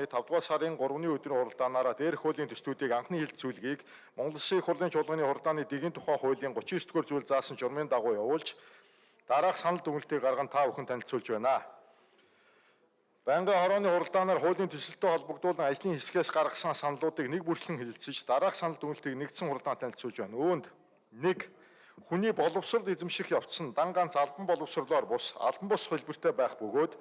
5 дугаар сарын 3-ны өдрийн хуралдаанаараа дээрх хуулийн төслүүдийг анхны хилцүүлгийг Монгол Улсын их хурлын чуулганы хуралдааны дэгийн тухай хуулийн 39 дугаар зүйл заасан журмын дагуу явуулж дараах санал дүгнэлтийг гарган та бүхэн танилцуулж байна. Байнгын хорооны хуралдаанаар хуулийн төсөлтөд холбогдуулан ажлын хэсгээс гаргасан саналуудыг нэг бүрчлэн хэлэлцэж дараах санал дүгнэлтийг нэгдсэн хуралдаан танилцуулж байна. Үүнд 1 хүний боловсрол эзэмших явц нь дан ганц албан боловсрлоор бус албан бус хэлбэртэй байх бөгөөд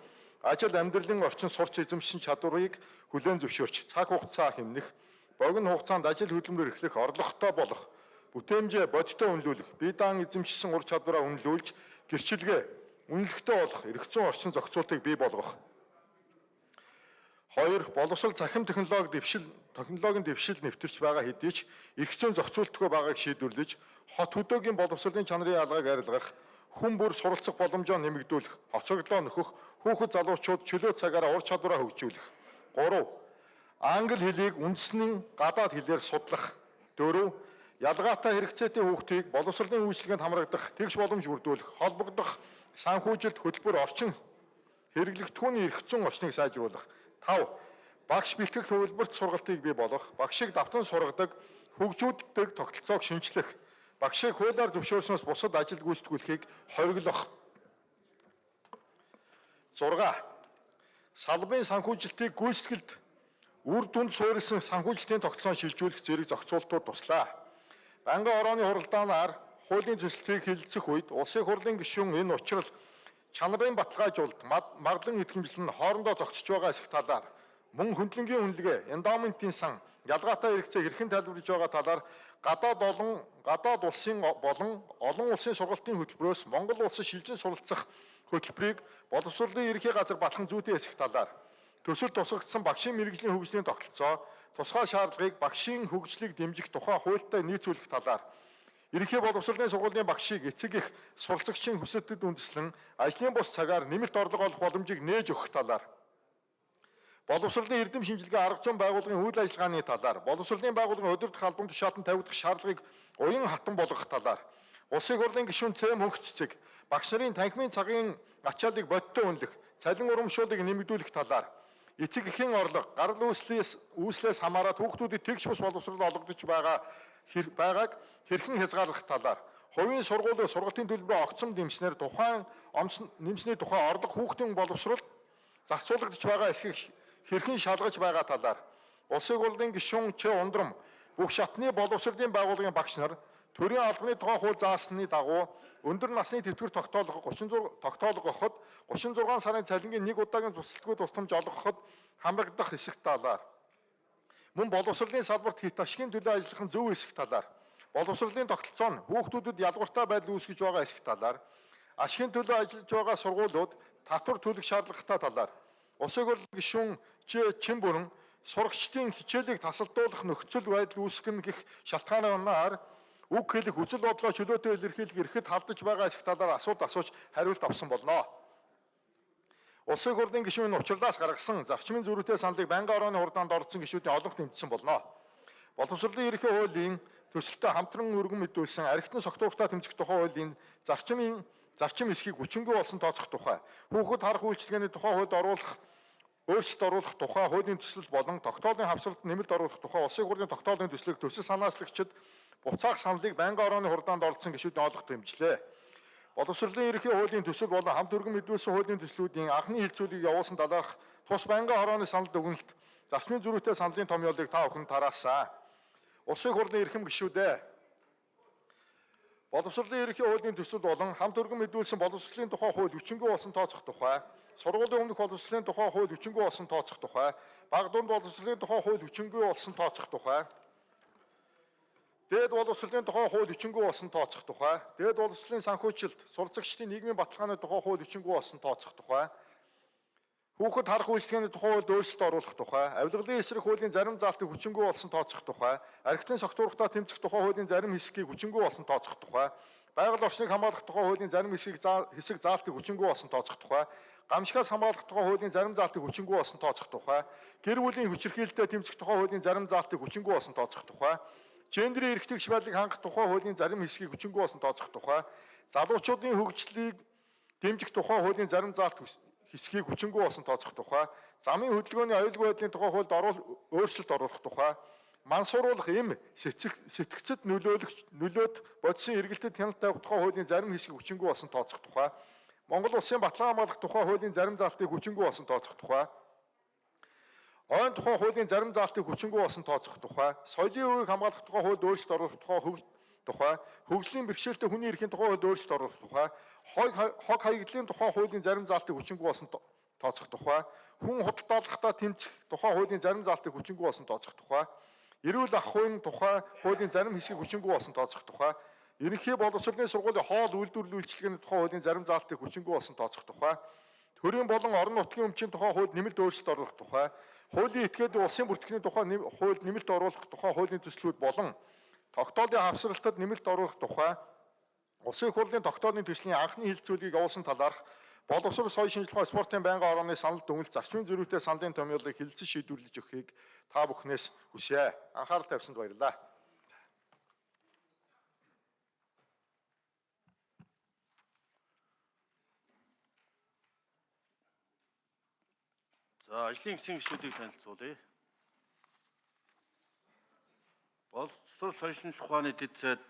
ажил амьдралын орчин сурч эзэмшин чадварыг хүлээн зөвшөөрч цаг хугацаа хэмнэх богино хугацаанд ажил хөдөлмөр эрхлэх орлоготой болох бүтээмжээ бодиттой үнэлүүлэх бие даан эзэмшсэн ур чадвараа үнэлүүлж гэрчилгээ үнэлэхтэй болох эргэцэн орчин зохицуултыг бий болгох Хоёр боловсрол захим технологи дэвшил технологийн дэвшил нэвтэрч байгаа хэдий ч эрх зүйн зохицуултгүй байгааг шийдвэрлэж хот хөдөөгийн боловсролын чанарын ялгааг арилгах хүн бүр суралцах боломжоо нэмэгдүүлэх, хоцроглоо нөхөх, хүүхэд залуучууд чөлөө цагаараа ур чадвараа хөгжүүлэх. 3. Англи хэлийг үндэсний гадаад хэлээр судлах. 4. Ялгаатай хэрэгцээтэй хүүхдийг боловсролын үйлчлэгэнд хамрагдах, тэгш боломж бүрдүүлэх, холбогдох санхүүжилт хөтөлбөр орчин хэрэглэгдэхүүний эрх зүйн орчныг сайжруулах. 5. Багш бэлтгэх хөвлөлбөрт сургалтыг бий болгох, багшийг давтан сургадаг, хөгжүүлдэг тогтолцоог шинчлэх, багшийг хуулиар зөвшөөрснөөс бусад ажил гүйцэтгүүлэхийг хориглох. 6. Салбарын санхүүжилтийг гүйцэтгэлд үр дүнд суурилсан санхүүжилтийн тогтцоон шилжүүлэх зэрэг зохицуултууд туслаа. Банкны орооны хуралдаанаар хуулийн төслийг хэлэлцэх үед улсын хурлын гишүүн энэ учрал чанарын баталгаажуулалт маглан идэвхжил нь хоорондоо зогсож байгаа эсэх талаар мөн хөндлөнгийн үнэлгээ, эндоментийн сан, ялгаатай хэрэгцээ хэрхэн тайлбарлаж байгаа талаар гадаад олон гадаад улсын болон олон улсын сургалтын хөтөлбөрөөс Монгол улсын шилжин суралцах хөтөлбөрийг боловсролын ерхий газар батлан зүйтэй эсэх талаар төсөл тусгагдсан багшийн мэрэгжлийн хөгжлийн тогтолцоо тусгай шаардлагыг багшийн хөгжлийг дэмжих тухай хуультай нийцүүлэх талаар Ерөнхий боловсролын сургуулийн багшийг эцэг их суралцагчийн хүсэлтэд үндэслэн ажлын бус цагаар нэмэлт орлого олох боломжийг нээж өгөх талаар. Боловсролын эрдэм шинжилгээ арга зүйн байгууллагын үйл ажиллагааны талаар боловсролын байгууллагын удирдах албан тушаалтанд тавигдах шаардлагыг уян хатан болгох талаар улсын хурлын гишүүн цэм хөнгө цэцэг багш нарын танхимын цагын ачааллыг бодиттой үнэлэх цалин урамшууллыг нэмэгдүүлэх талаар эцэг эхийн орлого гарал үүслээс үүслээс хамаарат хүүхдүүдэд тэгш бус боловсрол олгогдож байгаа байгааг хэрхэн хязгаарлах талаар. Хувийн сургуулийн сургалтын төлбөрөө огцом дэмжснээр тухайн онц нэмсний тухай орлого хүүхдийн боловсрол зарцуулагдж байгаа эсхийг хэрхэн шалгаж байгаа талаар. Улсын хурлын гишүүн Ч. Ундрам бүх шатны боловсролын байгууллагын багш нар төрийн албаны тухай хууль заасны дагуу өндөр насны тэтгэвэр тогтоолгох 36 тогтоолгоход 36 сарын цалингийн нэг удаагийн тусалгүй тусламж олгоход хамрагдах хэсэг талаар мөн боловсролын салбарт хит ашигын төлөө ажиллах нь зөв хэсэг талаар боловсролын тогтолцоо нь хүүхдүүдэд ялгууртай байдал үүсгэж байгаа хэсэг талаар ашигын төлөө ажиллаж байгаа сургуулиуд татвар төлөх шаардлагатай талаар улсын хурлын гишүүн чин бүрэн сурагчдын хичээлийг тасалдуулах нөхцөл байдал үүсгэн гэх шалтгаанаар үг хэлэх үзэл бодлоо чөлөөтэй илэрхийлэх эрхэд халдаж байгаа хэсэг талаар асуулт асууж хариулт авсан болно. Улсын хурлын гишүүн учрлаас гаргасан зарчмын зөрүүтэй саналыг байнгын орооны хурдаанд орсон гишүүдийн олонх тэмцсэн болно. Боловсролын ерөнхий хуулийн төсөлтөд хамтран өргөн мэдүүлсэн архитын согтууртаа тэмцэх тухай хуулийн зарчмын зарчим эсхийг хүчингүй болсон тооцох тухай хүүхэд харах үйлчилгээний тухай хуульд оруулах өөрчлөлт оруулах тухай хуулийн төсөл болон тогтоолын хавсралд нэмэлт оруулах тухай улсын хурлын тогтоолын төслийг төсөл санаачлагчид буцаах саналыг байнгын орооны хурдаанд оролцсон гишүүдийн олонх тэмжлээ. Боловсролын ерөнхий хуулийн төсөл болон хамт өргөн мэдүүлсэн хуулийн төслүүдийн анхны хилцүүлгийг явуулсан талаарх тус байнгын хорооны санал дүгнэлт зарчмын зөрүүтэй саналын томьёолыг та бүхэн тараасан. Улсын хурлын эрхэм гишүүдээ Боловсролын ерөнхий хуулийн төсөл болон хамт өргөн мэдүүлсэн боловсролын тухай хууль хүчингүй болсон тооцох тухай, сургуулийн өмнөх боловсролын тухай хууль хүчингүй болсон тооцох тухай, баг дунд боловсролын тухай хууль хүчингүй болсон тооцох тухай, Дээд боловсролын тухай хууль хүчингү болсон тооцох тухай, дээд боловсролын санхүүжилт, сурцагчдын нийгмийн баталгааны тухай хууль хүчингү болсон тооцох тухай, хүүхэд харах үйлчлэгээний тухай хуульд өөрчлөлт оруулах тухай, авилгалын эсрэг хуулийн зарим заалтыг хүчингү болсон тооцох тухай, архитектурын согтуурхтаа тэмцэх тухай хуулийн зарим хэсгийг хүчингү болсон тооцох тухай, байгаль орчныг хамгаалах тухай хуулийн зарим хэсгийг хэсэг заалтыг хүчингү болсон тооцох тухай, гамшигаас хамгаалах тухай хуулийн зарим заалтыг хүчингү болсон тооцох тухай, гэр бүлийн хүчирхийлэлтэд тэмцэх тухай хуулийн зарим заалтыг хүчингү болсон тооцох тухай, гендерийн эрх тэгш байдлыг хангах тухай хуулийн зарим хэсгийг хүчингү болсон тооцох тухай, залуучуудын хөгжлийг дэмжих тухай хуулийн зарим заалт хэсгийг хүчингү болсон тооцох тухай, замын хөдөлгөөний аюулгүй байдлын тухай хуульд өөрчлөлт оруулах тухай, мансууруулах эм сэтгцэд нөлөөлөх нөлөөд бодисын эргэлтэд хяналт тавих тухай хуулийн зарим хэсгийг хүчингү болсон тооцох тухай, Монгол улсын баталгаа хамгаалах тухай хуулийн зарим заалтыг хүчингү болсон тооцох тухай, ойн тухай хуулийн зарим заалтыг хүчингү болсон тооцох тухай, соёлын үеийг хамгаалах тухай хуульд өөрчлөлт оруулах тухай хөвгөл тухай, хөгжлийн бэрхшээлтэй хүний эрхийн тухай хуульд өөрчлөлт оруулах тухай, хог хаягдлын тухай хуулийн зарим заалтыг хүчингү болсон то- тооцох тухай, хүн худалдаалгахдаа тэмцэх тухай хуулийн зарим заалтыг хүчингү болсон тооцох тухай, эрүүл ах хуйн тухай хуулийн зарим хэсгийг хүчингү болсон тооцох тухай, ерөнхий боловсролын сургуулийн хоол үйлдвэрлэл үйлчилгээний тухай хуулийн зарим заалтыг хүчингү болсон тооцох тухай, төрийн болон орон нутгийн өмчийн тухай хууль нэмэлт өөрчлөлт оруулах тухай, хуулийн этгээд улсын бүртгэлийн тухай нэм- хууль нэмэлт оруулах тухай хуулийн төслүүд болон тогтоолын хавсралтад нэмэлт оруулах тухай Улсын хурлын тогтоолын төслийн анхны хилцүүлгийг явуулсан талаарх боловсрол соёлын шинжилгээ спортын байнгын орооны санал дүгнэлт зарчмын зөрүүтэй саналын томьёолыг хилцэн шийдвэрлэж өгөхийг та бүхнээс хүсье. Анхаарал тавьсанд баярлалаа. За ажлын хэсгийн гишүүдийг танилцуулъя. Боловсрол соёлын ухааны дэд сайд